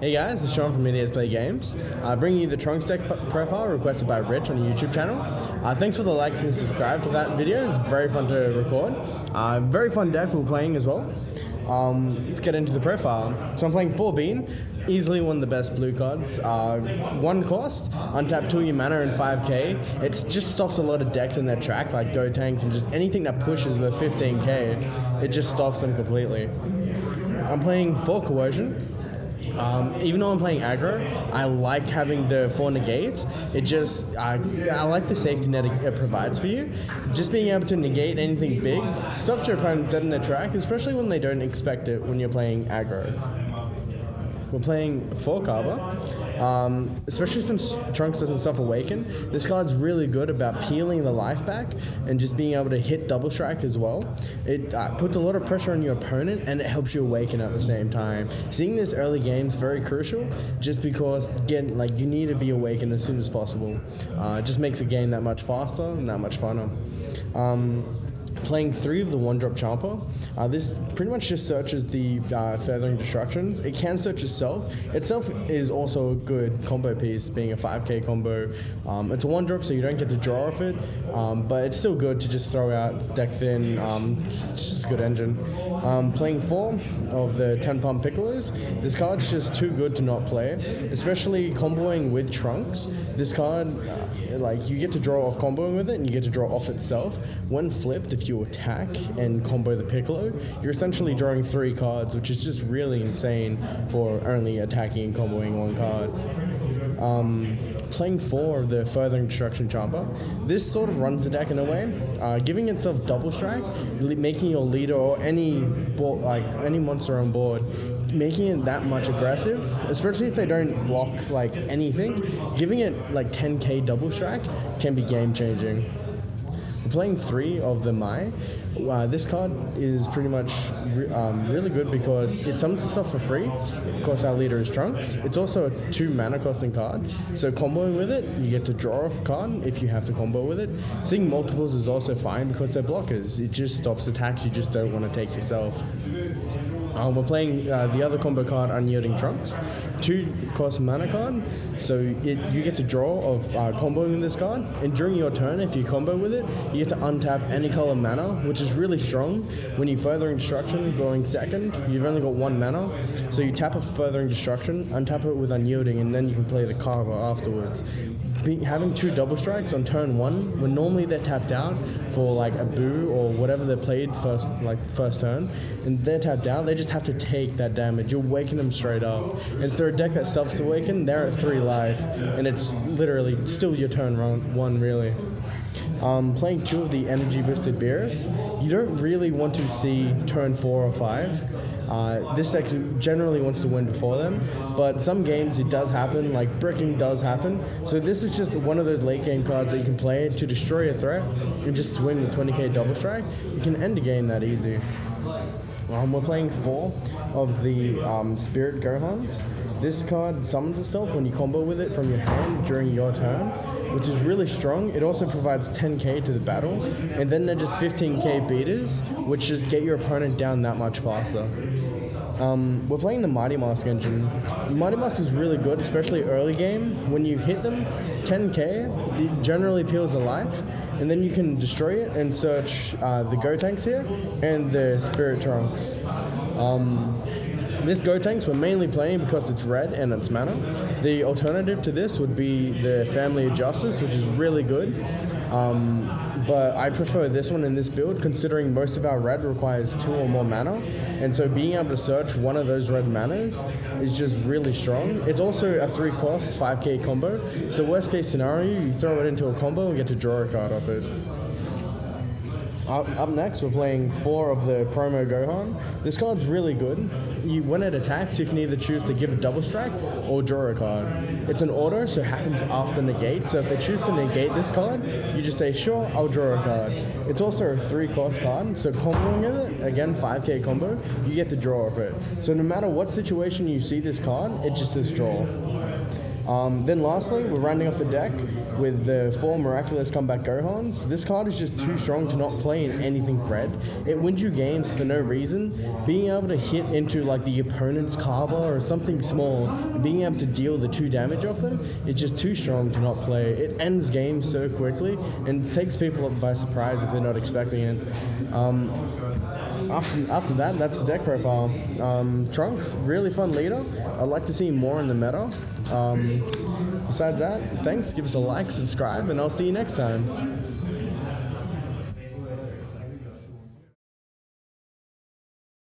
Hey guys, it's Sean from Idiots Play Games. Uh, bringing you the Trunks deck profile requested by Rich on the YouTube channel. Uh, thanks for the likes and subscribe for that video. It's very fun to record. Uh, very fun deck we're playing as well. Um, let's get into the profile. So I'm playing 4 Bean, easily one of the best blue cards. Uh, one cost, untap 2 your mana and 5k. It just stops a lot of decks in their track, like Gotenks and just anything that pushes the 15k. It just stops them completely. I'm playing 4 Coercion. Um, even though I'm playing aggro, I like having the four negates. It just, I, I like the safety net it provides for you. Just being able to negate anything big stops your opponent dead in the track, especially when they don't expect it when you're playing aggro. We're playing four Kaba. Um, especially since Trunks doesn't self-awaken, this card's really good about peeling the life back and just being able to hit double strike as well. It uh, puts a lot of pressure on your opponent and it helps you awaken at the same time. Seeing this early game is very crucial just because again, like you need to be awakened as soon as possible. Uh, it just makes the game that much faster and that much funner. Um, playing three of the one drop Champa. Uh, this pretty much just searches the uh, Furthering Destructions. It can search itself. Itself is also a good combo piece, being a 5k combo. Um, it's a one drop, so you don't get to draw off it, um, but it's still good to just throw out deck thin. Um, it's just a good engine. Um, playing four of the 10 pump Piccolos. This card's just too good to not play, especially comboing with Trunks. This card, uh, like, you get to draw off comboing with it, and you get to draw off itself. When flipped, if you attack and combo the Piccolo, you're essentially drawing three cards, which is just really insane for only attacking and comboing one card. Um, playing four of the Further Destruction Champa, this sort of runs the deck in a way, uh, giving itself double strike, making your leader or any like any monster on board making it that much aggressive, especially if they don't block like anything, giving it like 10k double strike can be game changing. Playing three of the Mai. Uh, this card is pretty much re um, really good because it summons itself for free. Of course, our leader is Trunks. It's also a two mana costing card, so comboing with it, you get to draw a card if you have to combo with it. Seeing multiples is also fine because they're blockers. It just stops attacks you just don't want to take yourself. Um, we're playing uh, the other combo card, Unyielding Trunks. Two cost mana card, so it, you get to draw of uh, comboing this card, and during your turn, if you combo with it, you get to untap any color mana, which is really strong. When you Furthering Destruction going second, you've only got one mana, so you tap a Furthering Destruction, untap it with Unyielding, and then you can play the Kaba afterwards. Having two double strikes on turn one when normally they're tapped out for like a boo or whatever they played first like first turn and they're tapped out they just have to take that damage. You're waking them straight up. And through a deck that self awaken they're at three life and it's literally still your turn round one really um, playing two of the energy boosted Beerus you don't really want to see turn four or five uh, this deck generally wants to win before them, but some games it does happen, like bricking does happen. So this is just one of those late game cards that you can play to destroy a threat and just swing with 20k double strike. You can end a game that easy. Um, we're playing four of the um, Spirit Gohans. This card summons itself when you combo with it from your hand during your turn, which is really strong. It also provides 10k to the battle, and then they're just 15k beaters, which just get your opponent down that much faster. Um, we're playing the Mighty Mask engine. Mighty Mask is really good, especially early game. When you hit them, 10k, it generally peels a life, and then you can destroy it and search uh, the Gotenks here and the Spirit Trunks. Um, this Gotenks we're mainly playing because it's red and it's mana. The alternative to this would be the Family of Justice, which is really good. Um, but I prefer this one in this build considering most of our red requires two or more mana and so being able to search one of those red manas is just really strong. It's also a three cost 5k combo so worst case scenario you throw it into a combo and get to draw a card off it. Up, next, we're playing four of the promo Gohan. This card's really good. You, when it attacks, you can either choose to give a double strike or draw a card. It's an auto, so it happens after negate. So if they choose to negate this card, you just say, sure, I'll draw a card. It's also a three cost card, so comboing it, again, 5k combo, you get to draw of it. So no matter what situation you see this card, it just says draw. Um, then lastly, we're rounding off the deck with the four Miraculous Combat Gohans. This card is just too strong to not play in anything red. It wins you games for no reason. Being able to hit into like the opponent's Kaba or something small, being able to deal the two damage off them, it's just too strong to not play. It ends games so quickly and takes people by surprise if they're not expecting it. Um, after, after that, that's the deck profile. Um, Trunks, really fun leader. I'd like to see more in the meta. Um, besides that, thanks. Give us a like, subscribe, and I'll see you next time.